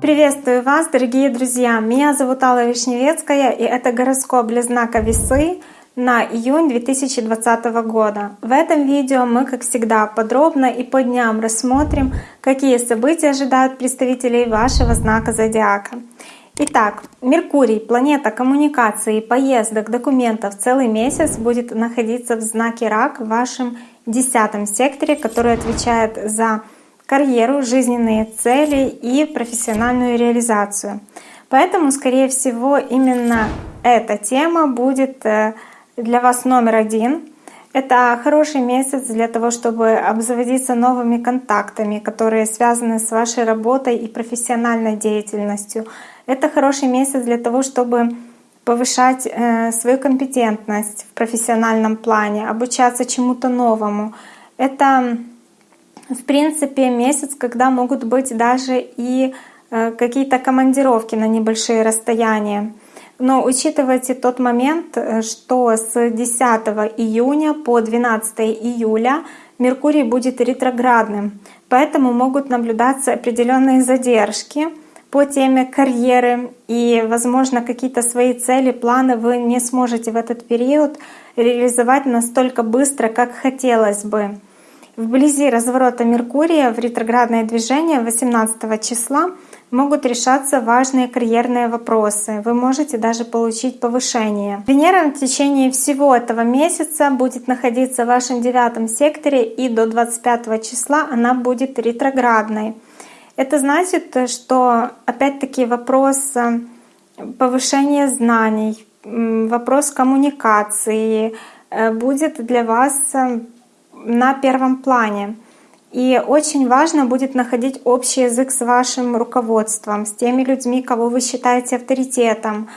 Приветствую вас, дорогие друзья! Меня зовут Алла Вишневецкая, и это гороскоп для знака Весы на июнь 2020 года. В этом видео мы, как всегда, подробно и по дням рассмотрим, какие события ожидают представителей вашего знака зодиака. Итак, Меркурий, планета коммуникации, поездок, документов, целый месяц будет находиться в знаке Рак в вашем десятом секторе, который отвечает за карьеру, жизненные цели и профессиональную реализацию. Поэтому, скорее всего, именно эта тема будет э, для вас номер один. Это хороший месяц для того, чтобы обзаводиться новыми контактами, которые связаны с вашей работой и профессиональной деятельностью. Это хороший месяц для того, чтобы повышать э, свою компетентность в профессиональном плане, обучаться чему-то новому. Это, в принципе, месяц, когда могут быть даже и э, какие-то командировки на небольшие расстояния. Но учитывайте тот момент, э, что с 10 июня по 12 июля Меркурий будет ретроградным, поэтому могут наблюдаться определенные задержки по теме карьеры и, возможно, какие-то свои цели, планы вы не сможете в этот период реализовать настолько быстро, как хотелось бы. Вблизи разворота Меркурия в ретроградное движение 18 числа могут решаться важные карьерные вопросы. Вы можете даже получить повышение. Венера в течение всего этого месяца будет находиться в вашем девятом секторе и до 25 числа она будет ретроградной. Это значит, что опять-таки вопрос э, повышения знаний, вопрос коммуникации э, будет для вас э, на первом плане. И очень важно будет находить общий язык с вашим руководством, с теми людьми, кого вы считаете авторитетом.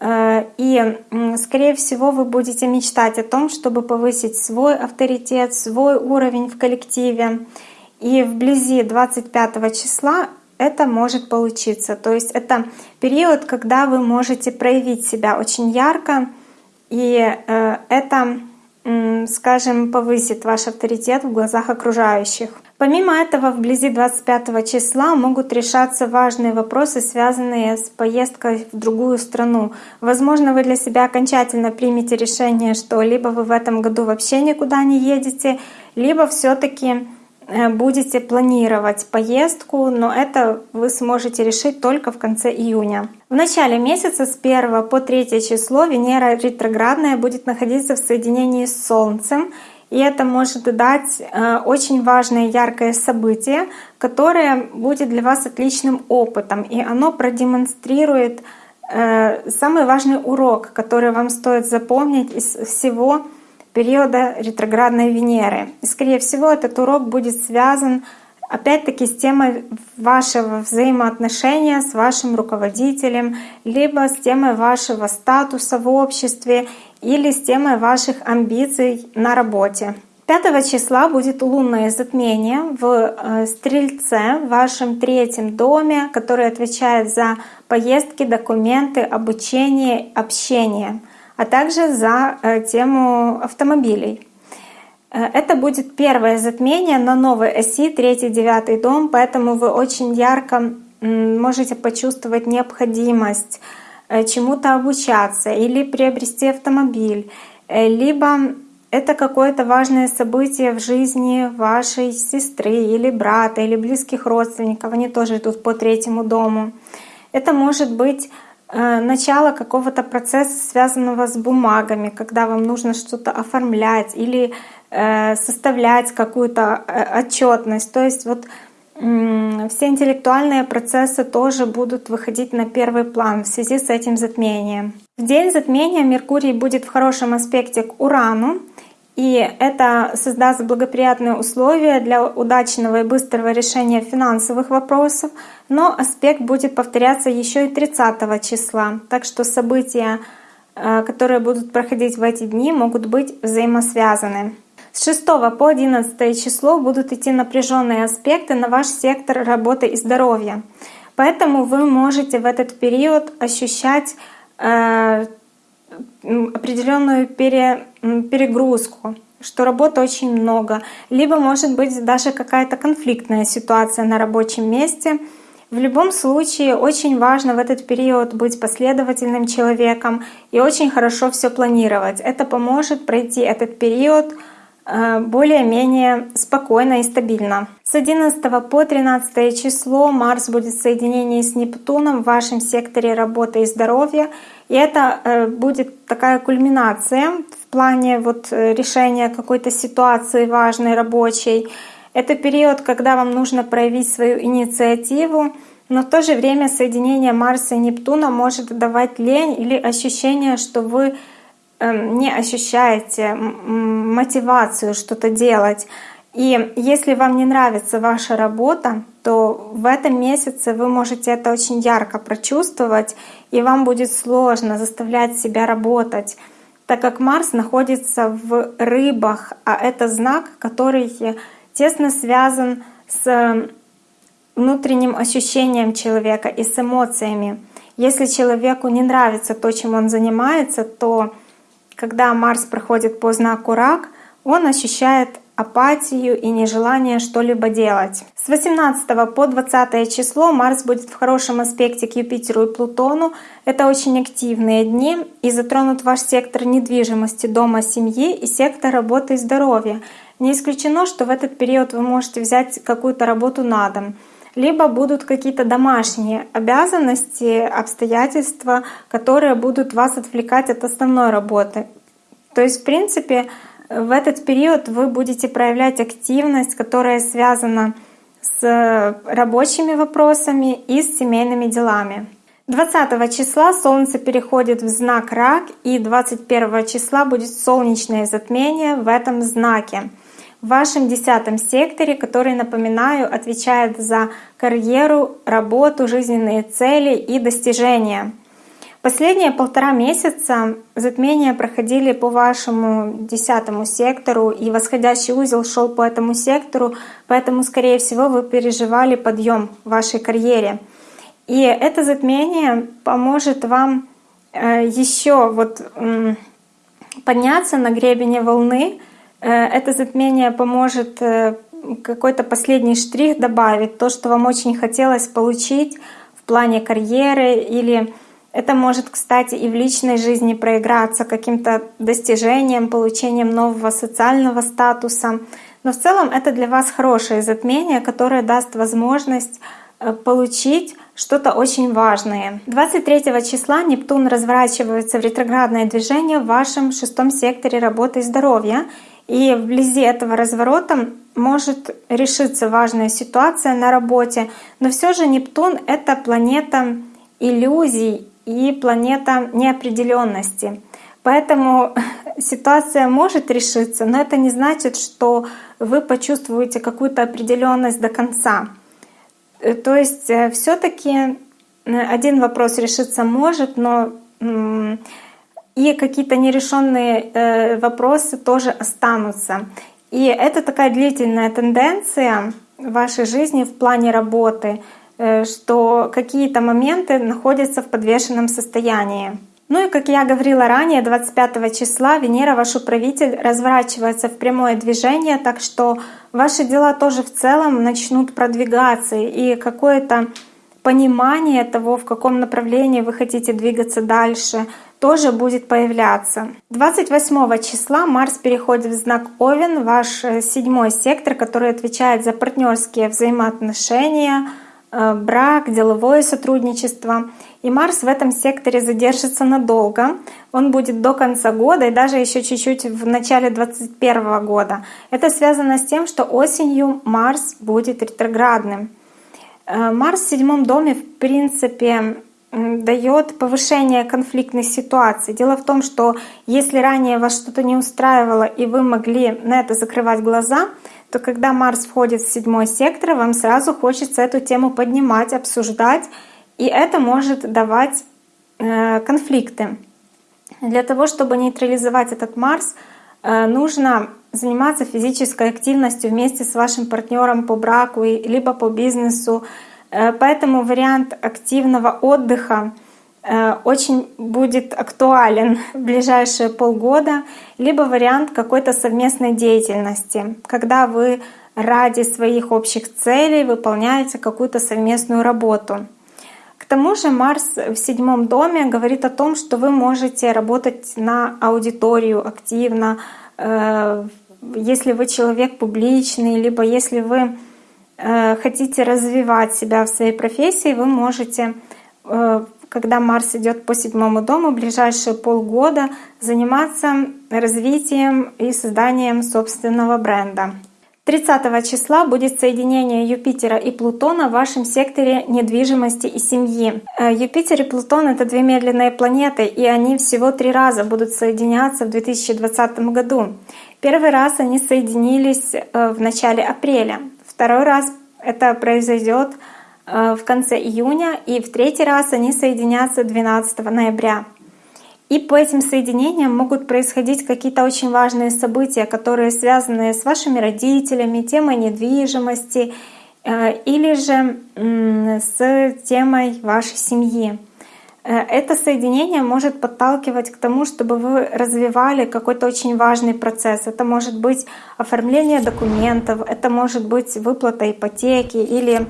Э, и, скорее всего, вы будете мечтать о том, чтобы повысить свой авторитет, свой уровень в коллективе. И вблизи 25 числа это может получиться. То есть это период, когда вы можете проявить себя очень ярко, и э, это скажем, повысит ваш авторитет в глазах окружающих. Помимо этого, вблизи 25 числа могут решаться важные вопросы, связанные с поездкой в другую страну. Возможно, вы для себя окончательно примете решение, что либо вы в этом году вообще никуда не едете, либо все таки будете планировать поездку, но это вы сможете решить только в конце июня. В начале месяца с 1 по 3 число Венера ретроградная будет находиться в соединении с Солнцем, и это может дать э, очень важное яркое событие, которое будет для вас отличным опытом, и оно продемонстрирует э, самый важный урок, который вам стоит запомнить из всего периода ретроградной Венеры. И, скорее всего, этот урок будет связан опять-таки с темой вашего взаимоотношения с вашим руководителем, либо с темой вашего статуса в обществе или с темой ваших амбиций на работе. 5 числа будет лунное затмение в э, Стрельце, в вашем третьем доме, который отвечает за поездки, документы, обучение, общение — а также за э, тему автомобилей. Э, это будет первое затмение на новой оси, третий, девятый дом, поэтому вы очень ярко можете почувствовать необходимость э, чему-то обучаться или приобрести автомобиль, либо это какое-то важное событие в жизни вашей сестры или брата или близких родственников, они тоже идут по третьему дому. Это может быть начало какого-то процесса, связанного с бумагами, когда вам нужно что-то оформлять или э, составлять какую-то э, отчетность. То есть вот все интеллектуальные процессы тоже будут выходить на первый план в связи с этим затмением. В день затмения Меркурий будет в хорошем аспекте к Урану, и это создаст благоприятные условия для удачного и быстрого решения финансовых вопросов, но аспект будет повторяться еще и 30 числа. Так что события, э, которые будут проходить в эти дни, могут быть взаимосвязаны. С 6 по 11 число будут идти напряженные аспекты на ваш сектор работы и здоровья. Поэтому вы можете в этот период ощущать э, определенную пере, перегрузку. что работы очень много, либо может быть даже какая-то конфликтная ситуация на рабочем месте. В любом случае очень важно в этот период быть последовательным человеком и очень хорошо все планировать. Это поможет пройти этот период Э, более-менее спокойно и стабильно. С 11 по 13 число Марс будет в соединении с Нептуном в вашем секторе работы и здоровья. И это э, будет такая кульминация в плане вот э, решения какой-то ситуации важной, рабочей. Это период, когда вам нужно проявить свою инициативу, но в то же время соединение Марса и Нептуна может давать лень или ощущение, что вы Эм, не ощущаете мотивацию что-то делать. И если вам не нравится ваша работа, то в этом месяце вы можете это очень ярко прочувствовать, и вам будет сложно заставлять себя работать, так как Марс находится в рыбах, а это знак, который тесно связан с внутренним ощущением человека и с эмоциями. Если человеку не нравится то, чем он занимается, то когда Марс проходит по знаку Рак, он ощущает апатию и нежелание что-либо делать. С 18 по 20 число Марс будет в хорошем аспекте к Юпитеру и Плутону. Это очень активные дни и затронут ваш сектор недвижимости, дома, семьи и сектор работы и здоровья. Не исключено, что в этот период вы можете взять какую-то работу на дом либо будут какие-то домашние обязанности, обстоятельства, которые будут вас отвлекать от основной работы. То есть, в принципе, в этот период вы будете проявлять активность, которая связана с рабочими вопросами и с семейными делами. 20 числа Солнце переходит в знак Рак, и 21 числа будет солнечное затмение в этом знаке в вашем десятом секторе, который, напоминаю, отвечает за карьеру, работу, жизненные цели и достижения. Последние полтора месяца затмения проходили по вашему десятому сектору, и восходящий узел шел по этому сектору, поэтому, скорее всего, вы переживали подъем в вашей карьере. И это затмение поможет вам э, еще вот подняться на гребене волны, Э, это затмение поможет э, какой-то последний штрих добавить, то, что вам очень хотелось получить в плане карьеры или это может, кстати, и в личной жизни проиграться каким-то достижением, получением нового социального статуса. Но в целом это для вас хорошее затмение, которое даст возможность э, получить что-то очень важное. 23 числа Нептун разворачивается в ретроградное движение в вашем шестом секторе работы и здоровья. И вблизи этого разворота может решиться важная ситуация на работе, но все же Нептун — это планета иллюзий и планета неопределенности. Поэтому ситуация может решиться, но это не значит, что вы почувствуете какую-то определенность до конца. Э, то есть э, все-таки э, один вопрос решиться может, но и какие-то нерешенные вопросы тоже останутся. И это такая длительная тенденция в вашей жизни в плане работы, что какие-то моменты находятся в подвешенном состоянии. Ну и как я говорила ранее, 25 числа Венера, ваш управитель, разворачивается в прямое движение, так что ваши дела тоже в целом начнут продвигаться, и какое-то понимание того, в каком направлении вы хотите двигаться дальше, тоже будет появляться. 28 числа Марс переходит в знак Овен, ваш э, седьмой сектор, который отвечает за партнерские взаимоотношения, э, брак, деловое сотрудничество. И Марс в этом секторе задержится надолго. Он будет до конца года и даже еще чуть-чуть в начале 2021 года. Это связано с тем, что осенью Марс будет ретроградным. Э, Марс в седьмом доме, в принципе, дает повышение конфликтных ситуаций. Дело в том, что если ранее вас что-то не устраивало и вы могли на это закрывать глаза, то когда Марс входит в седьмой сектор, вам сразу хочется эту тему поднимать, обсуждать, и это может давать э, конфликты. Для того, чтобы нейтрализовать этот Марс, э, нужно заниматься физической активностью вместе с вашим партнером по браку либо по бизнесу, Э, поэтому вариант активного отдыха очень будет актуален в ближайшие полгода, либо вариант какой-то совместной деятельности, когда вы ради своих общих целей выполняете какую-то совместную работу. К тому же Марс в седьмом доме говорит о том, что вы можете работать на аудиторию активно, э, если вы человек публичный, либо если вы э, хотите развивать себя в своей профессии, вы можете, э, когда Марс идет по седьмому дому, ближайшие полгода заниматься развитием и созданием собственного бренда. 30 числа будет соединение Юпитера и Плутона в вашем секторе недвижимости и семьи. Э, Юпитер и Плутон — это две медленные планеты, и они всего три раза будут соединяться в 2020 году. Первый раз они соединились э, в начале апреля, второй раз это произойдет в конце июня, и в третий раз они соединятся 12 ноября. И по этим соединениям могут происходить какие-то очень важные события, которые связаны с вашими родителями, темой недвижимости э, или же с темой вашей семьи. Э, это соединение может подталкивать к тому, чтобы вы развивали какой-то очень важный процесс. Это может быть оформление документов, это может быть выплата ипотеки или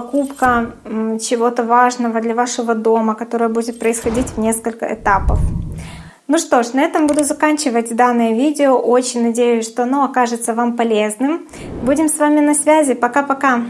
покупка чего-то важного для вашего дома, которое будет происходить в несколько этапов. Ну что ж, на этом буду заканчивать данное видео. Очень надеюсь, что оно окажется вам полезным. Будем с вами на связи. Пока-пока!